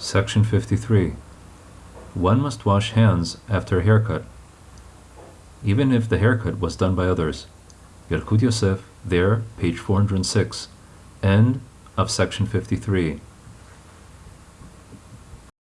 Section 53. One must wash hands after a haircut, even if the haircut was done by others. Yalkut Yosef, there, page 406. End of section 53.